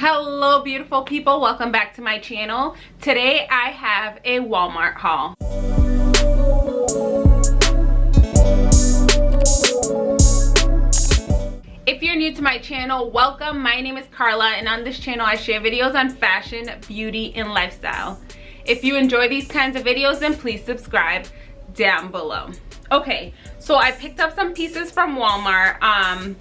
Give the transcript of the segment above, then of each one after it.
hello beautiful people. Welcome back to my channel. Today i have a walmart haul. If you're new to my channel welcome. My name is carla and on this channel i share videos on fashion beauty and lifestyle. If you enjoy these kinds of videos then please subscribe down below. Okay so i picked up some pieces from walmart. Um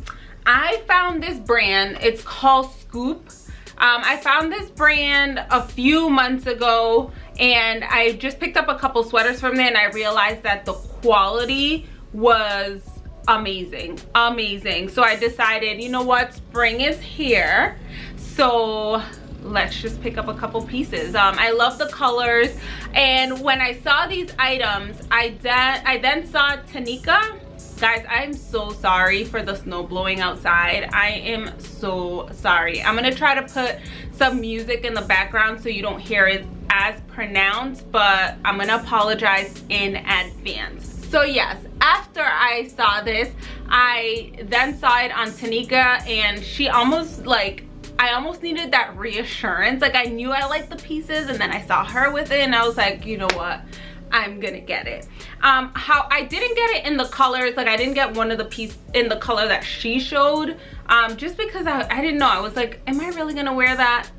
i found this brand. It's called scoop um, I found this brand a few months ago and I just picked up a couple sweaters from there and I realized that the quality was amazing, amazing. So I decided, you know what, spring is here. So let's just pick up a couple pieces um, i love the colors and when i saw these items i then i then saw tanika guys i'm so sorry for the snow blowing outside i am so sorry i'm gonna try to put some music in the background so you don't hear it as pronounced but i'm gonna apologize in advance so yes after i saw this i then saw it on tanika and she almost like I almost needed that reassurance. Like I knew I liked the pieces and then I saw her with it and I was like, you know what? I'm gonna get it. Um, how I didn't get it in the colors, like I didn't get one of the piece in the color that she showed, um, just because I, I didn't know. I was like, am I really gonna wear that?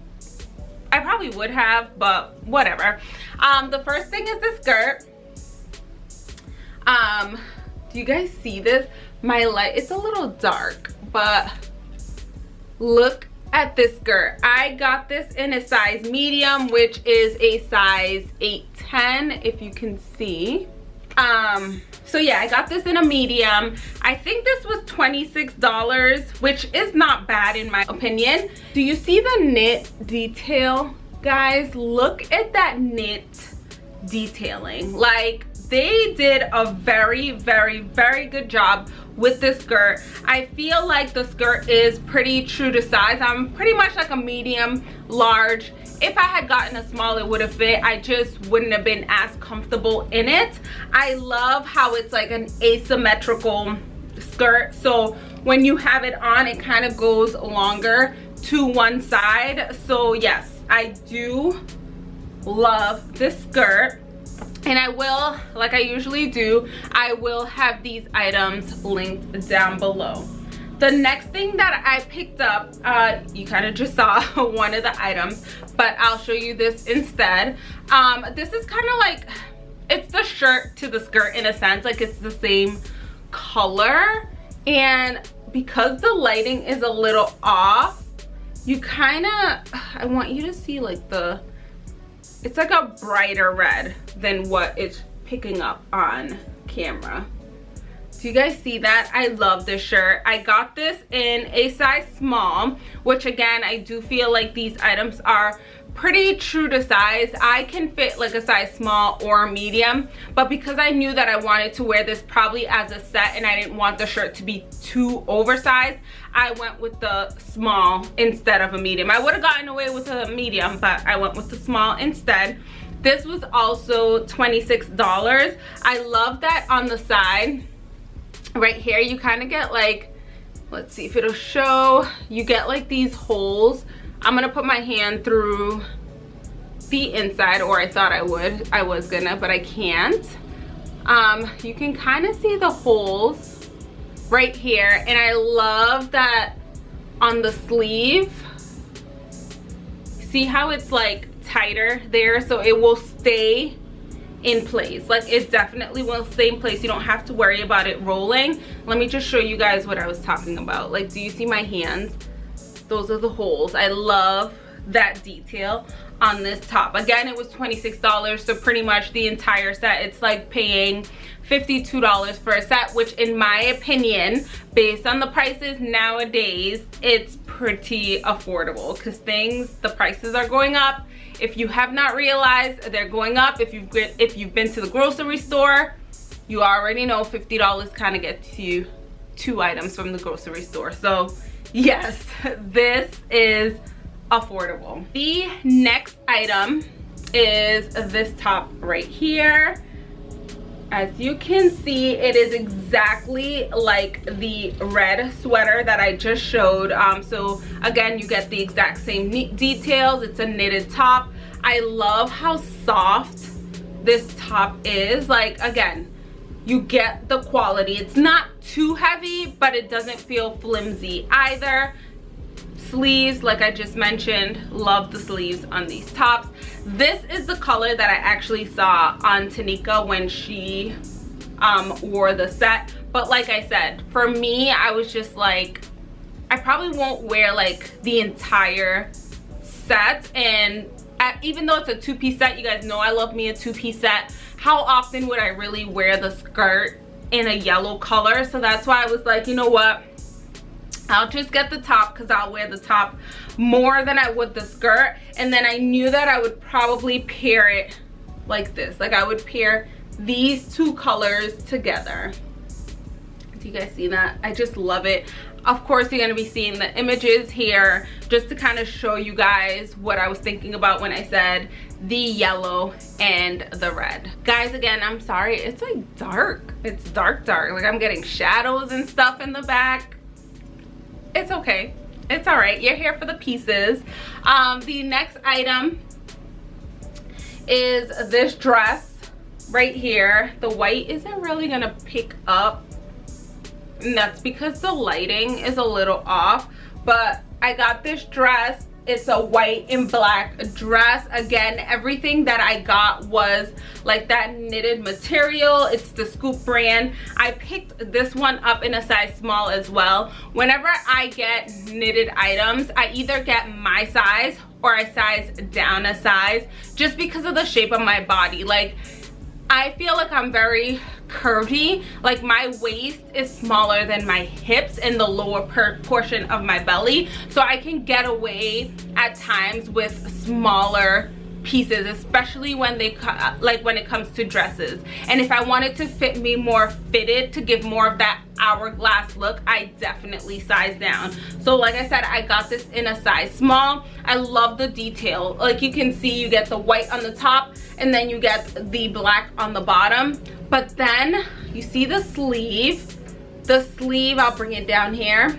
I probably would have, but whatever. Um, the first thing is the skirt. Um, do you guys see this? My light, it's a little dark, but look at this skirt. I got this in a size medium, which is a size 810, if you can see. Um, so yeah, I got this in a medium. I think this was $26, which is not bad in my opinion. Do you see the knit detail? Guys, look at that knit detailing. Like, they did a very, very, very good job with this skirt. I feel like the skirt is pretty true to size. I'm pretty much like a medium large. If i had gotten a small it would have fit. I just wouldn't have been as comfortable in it. I love how it's like an asymmetrical skirt. So when you have it on it kind of goes longer to one side. So yes i do love this skirt and I will, like I usually do, I will have these items linked down below. The next thing that I picked up, uh, you kind of just saw one of the items, but I'll show you this instead. Um, this is kind of like, it's the shirt to the skirt in a sense, like it's the same color. And because the lighting is a little off, you kind of, I want you to see like the, it's like a brighter red than what it's picking up on camera. Do you guys see that? I love this shirt. I got this in a size small which again i do feel like these items are pretty true to size. I can fit like a size small or medium but because i knew that i wanted to wear this probably as a set and i didn't want the shirt to be too oversized i went with the small instead of a medium. I would have gotten away with a medium but i went with the small instead this was also $26 i love that on the side. Right here you kind of get like let's see if it'll show you get like these holes. I'm gonna put my hand through the inside or i thought i would i was gonna but i can't. Um you can kind of see the holes right here and i love that on the sleeve. See how it's like tighter there so it will stay in place. Like it definitely will stay in place. You don't have to worry about it rolling. Let me just show you guys what i was talking about. Like do you see my hands? Those are the holes. I love that detail on this top. Again it was 26 dollars so pretty much the entire set. It's like paying 52 dollars for a set which in my opinion based on the prices nowadays it's pretty affordable because things the prices are going up if you have not realized they're going up. If you've if you've been to the grocery store you already know 50 dollars kind of gets you two items from the grocery store. So yes this is affordable. The next item is this top right here as you can see it is exactly like the red sweater that i just showed. Um, so again you get the exact same details. It's a knitted top. I love how soft this top is. Like again you get the quality. It's not too heavy but it doesn't feel flimsy either sleeves like i just mentioned love the sleeves on these tops. This is the color that i actually saw on tanika when she um, wore the set. But like i said for me i was just like i probably won't wear like the entire set. And at, even though it's a two-piece set you guys know i love me a two-piece set. How often would i really wear the skirt in a yellow color? So that's why i was like you know what I'll just get the top because I'll wear the top more than I would the skirt. And then I knew that I would probably pair it like this. Like I would pair these two colors together. Do you guys see that? I just love it. Of course, you're going to be seeing the images here just to kind of show you guys what I was thinking about when I said the yellow and the red. Guys, again, I'm sorry. It's like dark. It's dark, dark. Like I'm getting shadows and stuff in the back it's okay. It's all right. You're here for the pieces. Um the next item is this dress right here. The white isn't really gonna pick up. And that's because the lighting is a little off but i got this dress it's a white and black dress. Again everything that i got was like that knitted material. It's the scoop brand. I picked this one up in a size small as well. Whenever i get knitted items i either get my size or i size down a size just because of the shape of my body. Like I feel like I'm very curvy. Like my waist is smaller than my hips and the lower portion of my belly. So I can get away at times with smaller pieces especially when they cut uh, like when it comes to dresses. And if i wanted to fit me more fitted to give more of that hourglass look i definitely size down. So like i said i got this in a size small. I love the detail. Like you can see you get the white on the top and then you get the black on the bottom. But then you see the sleeve? The sleeve i'll bring it down here.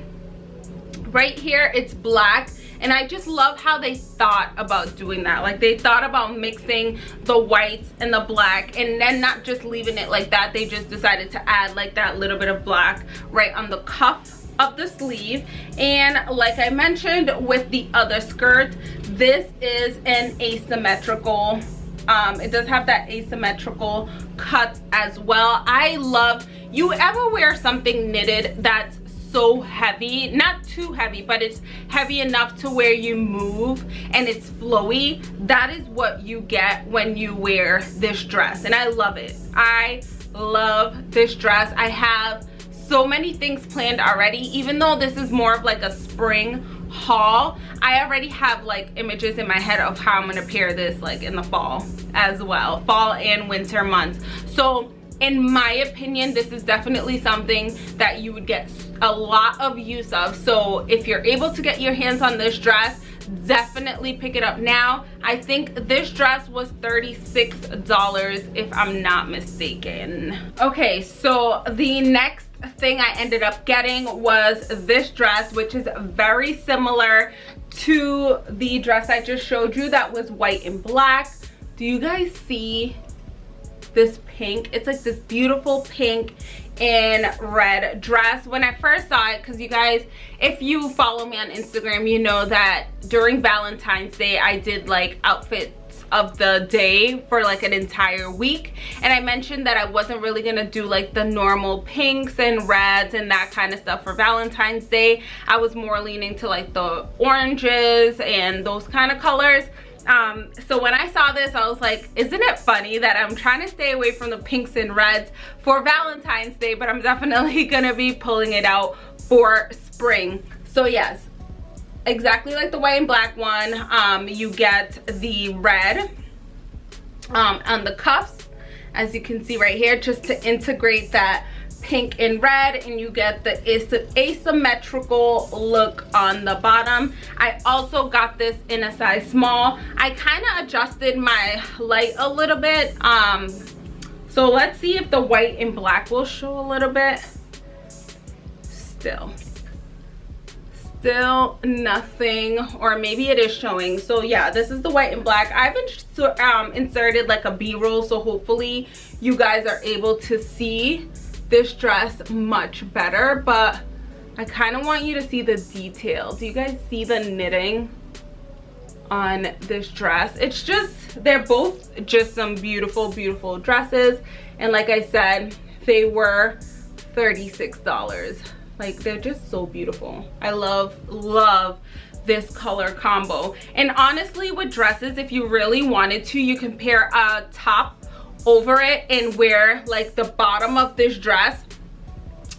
Right here it's black and i just love how they thought about doing that. Like they thought about mixing the whites and the black and then not just leaving it like that. They just decided to add like that little bit of black right on the cuff of the sleeve. And like i mentioned with the other skirt this is an asymmetrical um, it does have that asymmetrical cut as well. I love you ever wear something knitted that's so heavy not too heavy but it's heavy enough to where you move and it's flowy. That is what you get when you wear this dress and i love it. I love this dress. I have so many things planned already. Even though this is more of like a spring haul i already have like images in my head of how i'm gonna pair this like in the fall as well fall and winter months. So in my opinion this is definitely something that you would get a lot of use of. So if you're able to get your hands on this dress definitely pick it up now. I think this dress was 36 dollars if i'm not mistaken. Okay so the next thing i ended up getting was this dress which is very similar to the dress i just showed you that was white and black. Do you guys see this pink. It's like this beautiful pink and red dress. When i first saw it because you guys if you follow me on instagram you know that during valentine's day i did like outfits of the day for like an entire week. And i mentioned that i wasn't really gonna do like the normal pinks and reds and that kind of stuff for valentine's day. I was more leaning to like the oranges and those kind of colors um so when i saw this i was like isn't it funny that i'm trying to stay away from the pinks and reds for valentine's day but i'm definitely gonna be pulling it out for spring. So yes exactly like the white and black one um you get the red um on the cuffs as you can see right here just to integrate that pink and red and you get the asymmetrical look on the bottom i also got this in a size small i kind of adjusted my light a little bit um so let's see if the white and black will show a little bit. Still. Still nothing, or maybe it is showing. So yeah, this is the white and black. I've um, inserted like a b-roll, so hopefully you guys are able to see this dress much better. But I kind of want you to see the detail. Do you guys see the knitting? on this dress it's just they're both just some beautiful beautiful dresses and like i said they were 36 dollars like they're just so beautiful i love love this color combo and honestly with dresses if you really wanted to you can pair a top over it and wear like the bottom of this dress.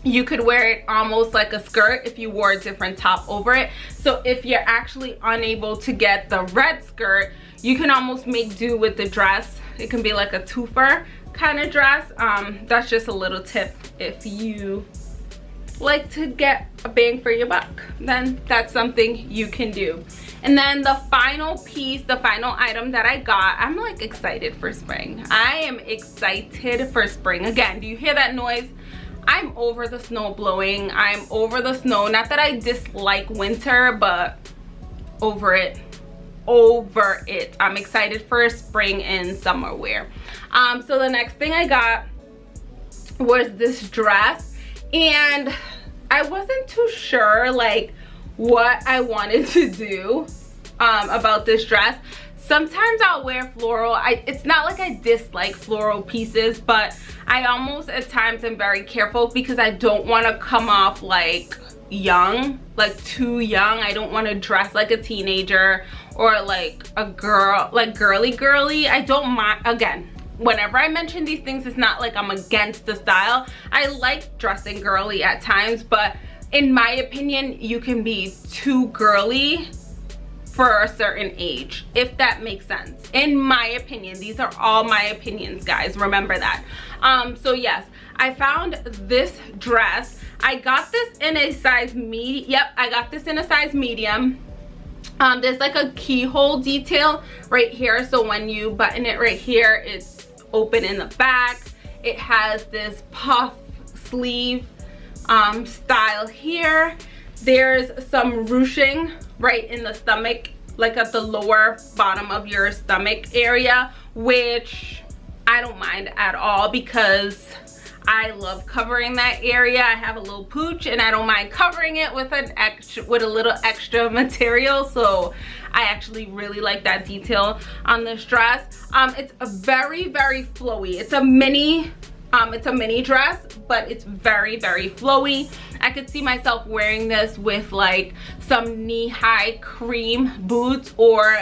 You could wear it almost like a skirt if you wore a different top over it. So if you're actually unable to get the red skirt you can almost make do with the dress. It can be like a twofer kind of dress. Um that's just a little tip. If you like to get a bang for your buck then that's something you can do and then the final piece the final item that i got i'm like excited for spring i am excited for spring again do you hear that noise I'm over the snow blowing. I'm over the snow. Not that I dislike winter, but over it. Over it. I'm excited for spring and summer wear. Um, so the next thing I got was this dress. And I wasn't too sure like what I wanted to do um, about this dress. Sometimes i'll wear floral. I it's not like i dislike floral pieces but i almost at times am very careful because i don't want to come off like young like too young. I don't want to dress like a teenager or like a girl like girly girly. I don't mind again whenever i mention these things it's not like i'm against the style. I like dressing girly at times but in my opinion you can be too girly for a certain age if that makes sense. In my opinion these are all my opinions guys. Remember that. Um so yes i found this dress. I got this in a size me yep i got this in a size medium. Um there's like a keyhole detail right here. So when you button it right here it's open in the back. It has this puff sleeve um style here there's some ruching right in the stomach like at the lower bottom of your stomach area which i don't mind at all because I love covering that area. I have a little pooch and I don't mind covering it with an extra with a little extra material. So I actually really like that detail on this dress. Um, it's a very, very flowy. It's a mini um, it's a mini dress, but it's very, very flowy. I could see myself wearing this with like some knee-high cream boots or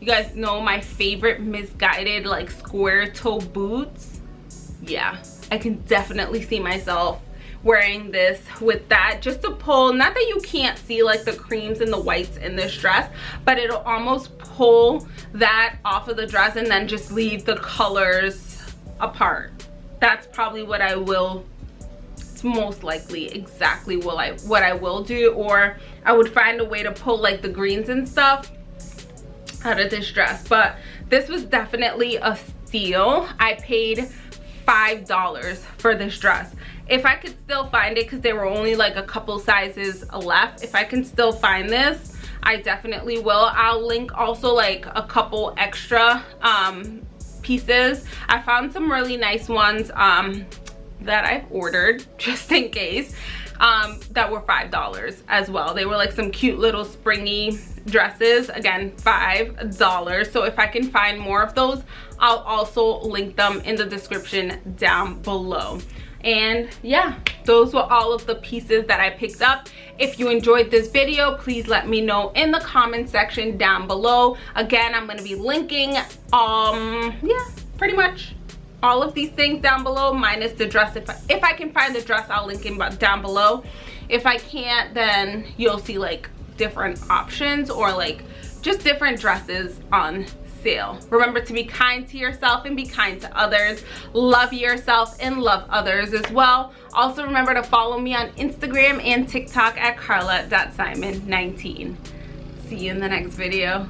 you guys know my favorite Missguided like square toe boots. Yeah, I can definitely see myself wearing this with that just to pull not that you can't see like the creams and the whites in this dress but it'll almost pull that off of the dress and then just leave the colors apart that's probably what I will it's most likely exactly what I what I will do or I would find a way to pull like the greens and stuff out of this dress. But this was definitely a steal. I paid five dollars for this dress. If I could still find it because there were only like a couple sizes left if I can still find this I definitely will. I'll link also like a couple extra um pieces. I found some really nice ones um that i've ordered just in case um that were five dollars as well. They were like some cute little springy dresses. Again five dollars. So if i can find more of those i'll also link them in the description down below and yeah those were all of the pieces that i picked up. If you enjoyed this video please let me know in the comment section down below. Again i'm going to be linking um yeah pretty much all of these things down below minus the dress. If I, if I can find the dress i'll link it down below. If i can't then you'll see like different options or like just different dresses on sale. Remember to be kind to yourself and be kind to others. Love yourself and love others as well. Also remember to follow me on Instagram and TikTok at carla.simon19. See you in the next video.